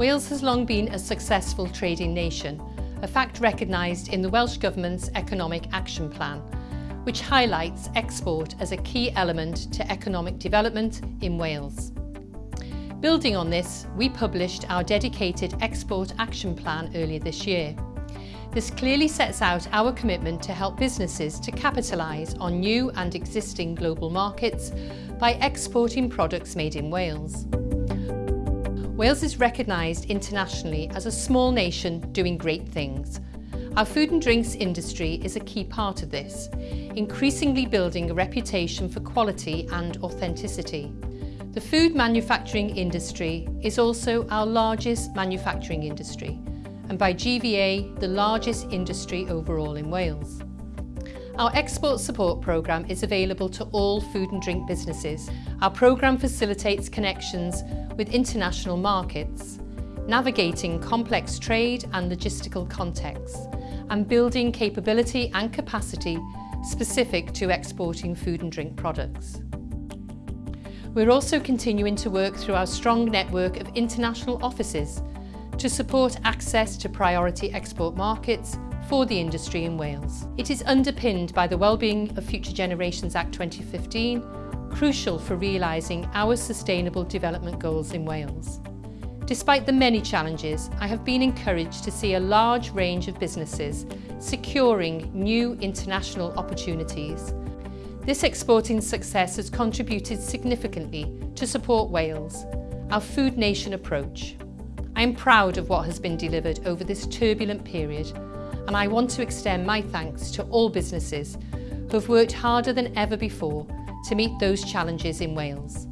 Wales has long been a successful trading nation, a fact recognised in the Welsh Government's Economic Action Plan, which highlights export as a key element to economic development in Wales. Building on this, we published our dedicated Export Action Plan earlier this year. This clearly sets out our commitment to help businesses to capitalise on new and existing global markets by exporting products made in Wales. Wales is recognised internationally as a small nation doing great things. Our food and drinks industry is a key part of this, increasingly building a reputation for quality and authenticity. The food manufacturing industry is also our largest manufacturing industry, and by GVA, the largest industry overall in Wales. Our export support programme is available to all food and drink businesses. Our programme facilitates connections with international markets, navigating complex trade and logistical contexts, and building capability and capacity specific to exporting food and drink products. We're also continuing to work through our strong network of international offices to support access to priority export markets for the industry in Wales. It is underpinned by the Wellbeing of Future Generations Act 2015, crucial for realising our sustainable development goals in Wales. Despite the many challenges, I have been encouraged to see a large range of businesses securing new international opportunities. This exporting success has contributed significantly to support Wales, our food nation approach. I am proud of what has been delivered over this turbulent period and I want to extend my thanks to all businesses who have worked harder than ever before to meet those challenges in Wales.